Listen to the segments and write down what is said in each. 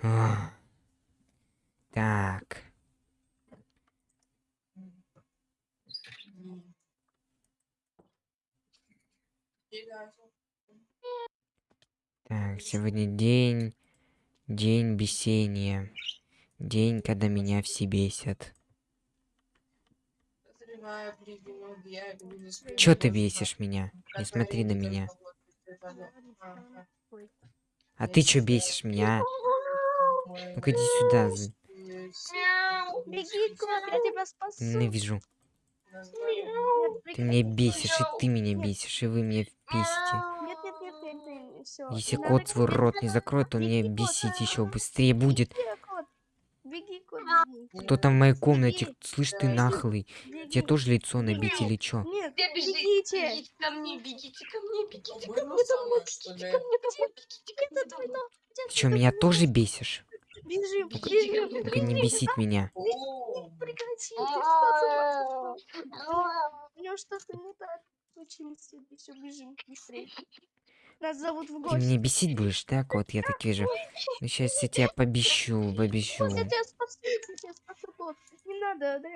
Так. Так, сегодня день... День бесения. День, когда меня все бесят. Чё ты бесишь меня? Не смотри на меня. А ты чё бесишь меня? Ну-ка иди сюда. Беги, кот, я тебя спасу. Ненавижу. Ты меня бесишь, и ты меня бесишь, и вы меня бесите. Нет, нет, нет, нет, нет, всё. Если кот свой рот не закроет, то мне Беги, кот, бесить еще быстрее будет. Кто там в моей комнате? Слышь, ты нахлый. Тебе тоже лицо набить или чё? Нет, бегите. бегите ко мне, бегите ко мне, бегите ко мне домой, бегите ко мне домой, бегите ко мне домой. Ты чё, меня тоже бесишь? Бежим, бежим. не бесить меня. Домой. У него что-то не так случилось. Все, бежим быстрее. Нас зовут в Ты гости. меня бесить будешь, так? Вот я так вижу. Ну сейчас я тебя побещу, побещу. Я тебя спасу, я тебя спасу, кот. Не надо, да?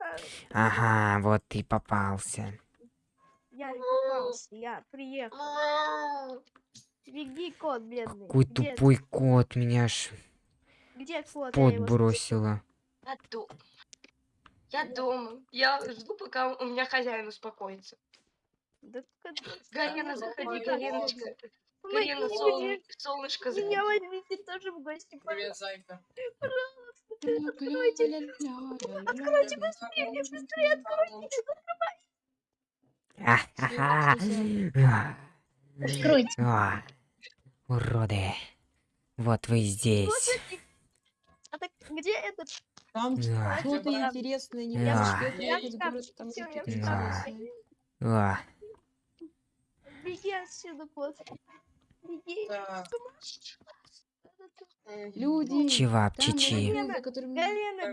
А, Ага, вот ты попался. Я не попался, я приехал. Беги, кот, бедный. Какой Где- тупой кот, меня аж Где кот? Я пот его бросила. Я дома. Я дома. Я жду, пока у меня хозяин успокоится. Да да, заходи, Гарена, мне. солн- солнышко, Меня заходи. возьмите тоже в гости, Привет, зайка. Откройте. Откройте быстрее, быстрее откройте. А. Откройте. Уроды. Вот вы здесь. А так где этот? Там Да. что-то интересное, не можешь я ехать в в город, шкафчик, там всё, я в какие-то шкафчик. интересные. А. Беги отсюда, кот. Беги. Так. Люди, Чевап, там чичи. Поймёшь,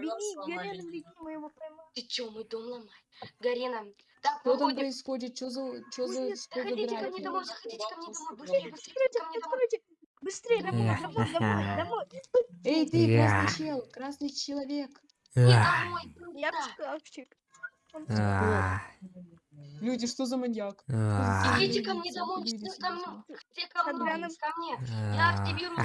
беги, меня. беги, мы его поймаем. Ты чё, мой дом ломай? Гарена, так, Что там происходит? Что за, что за, Заходите ко мне домой, заходите ко мне домой, быстрее, быстрее Откройте, ко мне домой. откройте. Быстрее, домой, домой, домой. Эй, ты, красный чел, красный человек. Я в Люди, что за маньяк? А. Идите ко мне домой, все ко мне, все ко мне, Адриана. ко мне. Я А. активирую,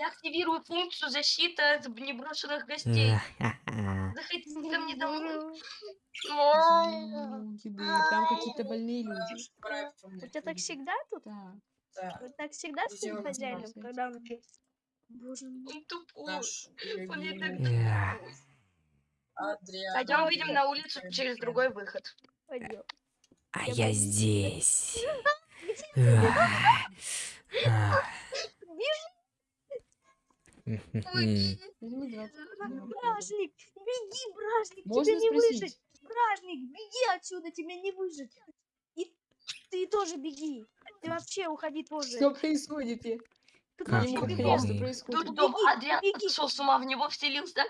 я активирую функцию защиты от непрошенных гостей. А. Заходите ко мне домой. Там какие-то больные люди. У тебя так всегда тут? Да. Вот так всегда с твоим хозяином, когда он? Боже мой. Он тупой. Он не так тупой. Адриан. Пойдем выйдем на улицу через другой выход. Пойдем. А Я я здесь. А. А. 20. Бражник, беги, бражник, Можно тебе не спросить? выжить. Бражник, беги отсюда, тебе не выжить. И ты тоже беги. Ты вообще уходи тоже. Что происходит? Ты Как ты? понять, беги. что Тут происходит. дом Беги, Адриан беги. сошел с ума, в него вселился.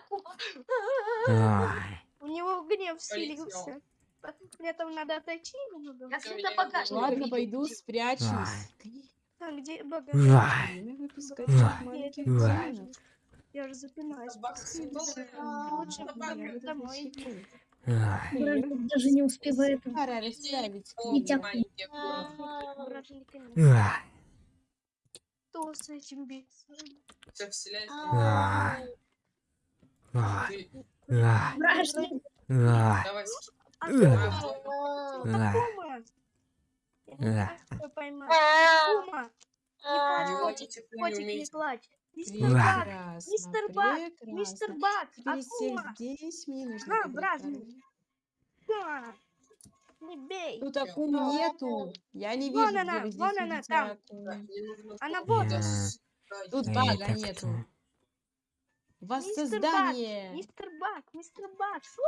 Ай. У него гнев Полетел. вселился. При этом надо отойти немного. Я всегда я багажник. Ладно, видел. пойду, спрячусь. А где багаж? Ай. Время выпускать Ай. маленьких Ай. демонов. Я же запинаюсь. Лучше бы домой. Ай. Бражник даже не успевает. Пора расставить Витя. Бражника нет. Ай. Кто с этим биться? Все! Я не плачь. Мистер. Бак! Мистер Бак! Мистер Бак! Теперь всех Акума! здесь мне нужно бражник. пару. Да. Не бей! Тут акумы нету. Я не Вон вижу, она, где вы здесь вон она, там. Она вот. Тут бага нету. кто? Воссоздание. Мистер Бак! Мистер Бак! Фу!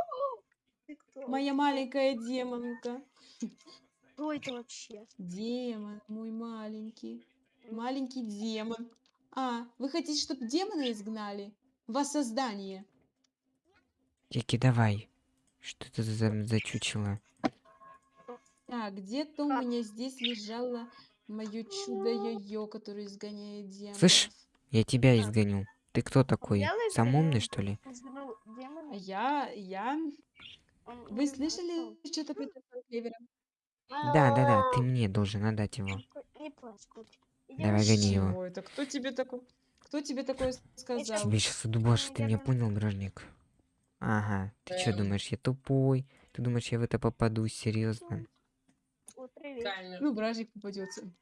Ты кто? Моя маленькая демонка. Кто это вообще? Демон, мой маленький. Маленький демон. А, вы хотите, чтобы демона изгнали? Воссоздание. Тики, давай. Что это за, за чучело? Так, где-то у меня здесь лежало мое чудо йо-йо, которое изгоняет демонов. Слышь, Я тебя А. изгоню. Ты кто такой? Сам умный, что ли? А Я, я... Вы слышали что-то про этого клевера? Да, да, да, ты мне должен отдать его. Давай гони его. Это? Кто тебе такой... Кто тебе такое сказал? Тебе сейчас удубашу, ты меня понял, гражник? Ага, ты что думаешь, я тупой? Ты думаешь, я в это попаду, серьезно? Ну, бражник попадется.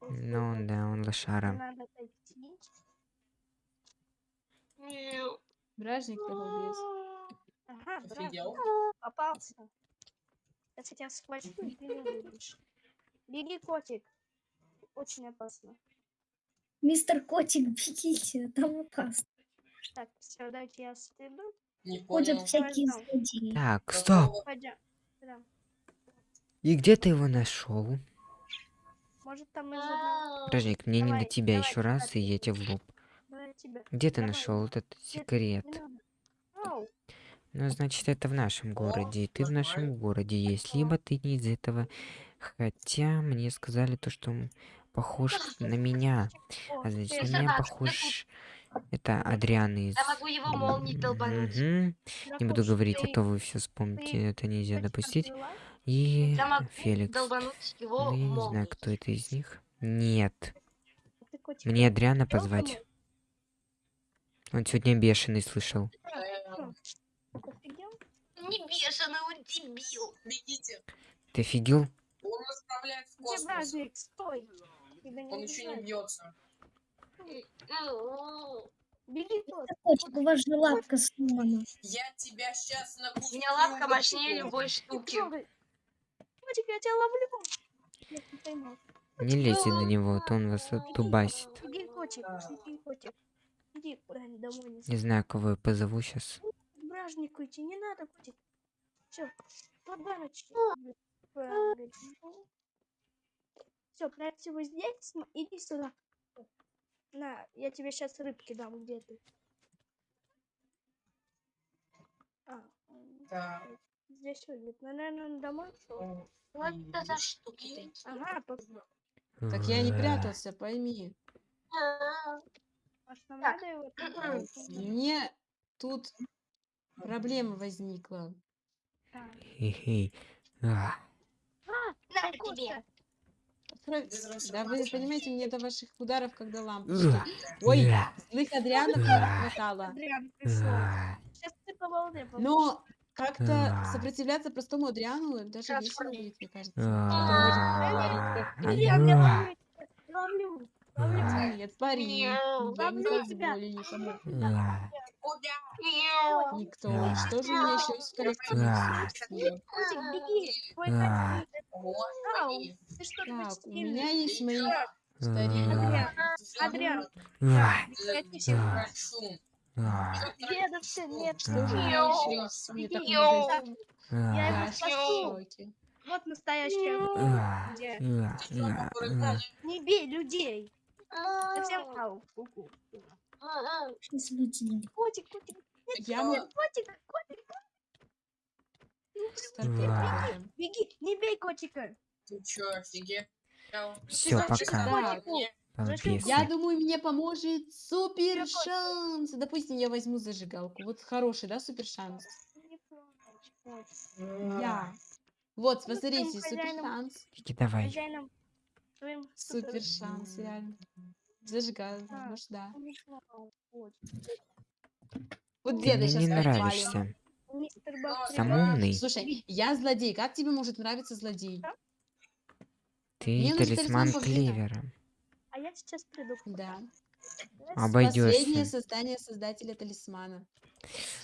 Ну да, он лошара. Бражник без. Ага, Офигел. попался. Я тебя схвачу, и ты не выйдешь. Беги, котик. Очень опасно. Мистер Котик, бегите, там опасно. Так, все, дайте я стыду. Не Ходят понял. всякие злодеи. Так, стоп! Пойдем. Да. И где ты его нашел? Может, там из одного... Гражник, мне не Давай, до тебя давай, еще раз, и я тебе в лоб. Давай. Где ты Давай. нашел этот секрет? Не надо. Ау. Ну, значит, это в нашем городе, и ты в нашем городе есть, либо ты не из этого. Хотя мне сказали то, что он похож на меня. А значит, на меня похож... Это Адриан из... Я могу его молнией долбануть. Мгм. Не буду говорить, а то вы все вспомните, это нельзя допустить. И Феликс. Ну, я не знаю, кто это из них. Нет. Мне Адриана позвать. Он сегодня бешеный слышал. Не бешеный, он дебил. Бегите. Ты офигел? Он направляет в космос. Он еще не бьется. Беги, Котик, у вас же лапка сломана. Я тебя сейчас на У меня лапка мощнее любой штуки. Котик, я тебя ловлю. Не лезьте до него, то он вас оттубасит. Беги, котик. Беги, котик. Иди куда-нибудь домой. Не знаю, кого я позову сейчас. К бражнику идти не надо, котик. Все, поганочки. Все, прячь его здесь, см- иди сюда. На, я тебе сейчас рыбки дам, где ты. А, Так. здесь выглядит. Ну, наверное, он домой ушел. Вот это за штуки такие. Ага, пос- Так я не прятался, пойми. может, нам надо его? Мне тут проблема возникла. Хе-хе. А, На тебе. Без Да вы понимаете, мне до ваших ударов, когда лампочка. Ой, злых Адрианов не хватало. Адриан пришел. Сейчас ты по волне получишь. Но как-то сопротивляться простому Адриану даже весело будет, мне кажется. Нет, пари. Ловлю тебя. Никто. Что же у меня еще есть в коллекции? Котик, беги. Твой котик. Господи. Ты что, Так, у меня есть мои Адриан, Адриан, я Прошу. дедовцы нет. Я его спасу. Вот настоящая. Не бей людей. Совсем ау. ку-ку. Что с людьми? Котик, котик, Я могу котик, котик. Стартовать. Беги, не бей котика. Ты чё, офигел? Зачем пока. Я думаю, мне поможет супер шанс. Допустим, я возьму зажигалку. Вот хороший, да, супер шанс? Я. Вот, Ну, смотрите, там супер шанс. Иди давай. Супер шанс, реально. Зажигалка, может, да. Вот Ты деда мне сейчас не нравишься. Мистер Бак, Сам умный. Слушай, я злодей. Как тебе может нравиться злодей? Ты Мне талисман. Клевера. А я сейчас приду. Да. вам. Обойдешься. Последнее создание создателя талисмана.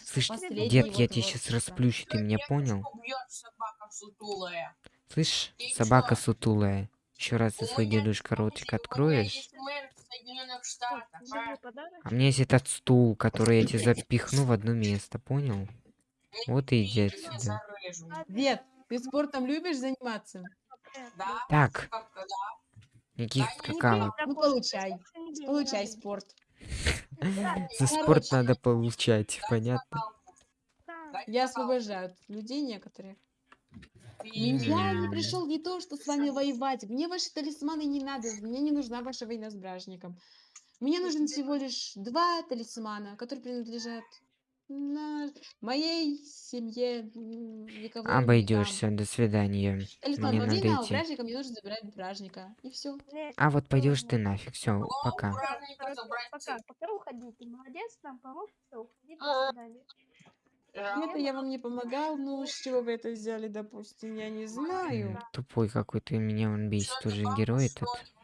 Слышь, Последний дед, я вот, сейчас расплющу, ты меня понял? Бьет собака сутулая. Слышь, Ты собака чё? сутулая. Еще раз ты У свой дедушка ротик откроешь, а? а мне есть этот стул, который я тебе запихну в одно место, понял? Вот и отсюда. зарежу. Дед, ты спортом любишь заниматься? Да? Так, никаких какао. Ну, получай. Получай спорт. За спорт надо получать, понятно? Я освобождаю людей некоторых. Ты- Я не пришел не то, что с вами воевать. Мне ваши талисманы не надо. Мне не нужна ваша война с бражником. Мне нужно всего лишь два талисмана, которые принадлежат на моей семье. Никого не. Обойдешься. До свидания. Талисман Мне надо а у идти. бражника мне нужно забирать бражника. И все. А вот пойдешь ты нафиг. Все, пока. Пока, пока уходи. Ты молодец, нам помог, все, уходи, до А. свидания. Это я вам не помогал, ну с чего вы это взяли, допустим, я не знаю. Тупой какой-то. Меня он бесит. Бабка, герой этот.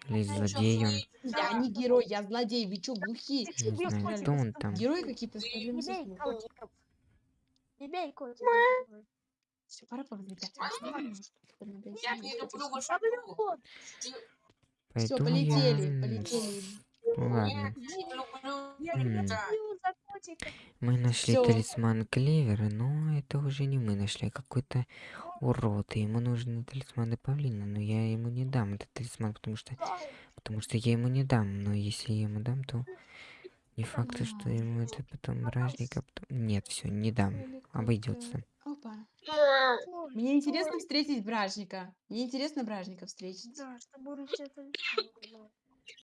ли? Или злодей он. Я не герой, я злодей, вы чё, глухие? Не знаю, кто он там. Герои какие-то с. Всё, пора повзлетать. А, Я не люблю вышату. Все, полетели, полетели. Ну ладно. М. Мы нашли Всё. талисман Клевера, но это уже не мы нашли, а какой-то урод. И ему нужны талисманы павлина, но я ему не дам этот талисман, потому что потому что я ему не дам. Но если я ему дам, то не факт, то, что ему это потом бражника. потом- Нет, все, не дам. Обойдется. Опа. Мне интересно встретить бражника. Мне интересно бражника встретить. Да, чтобы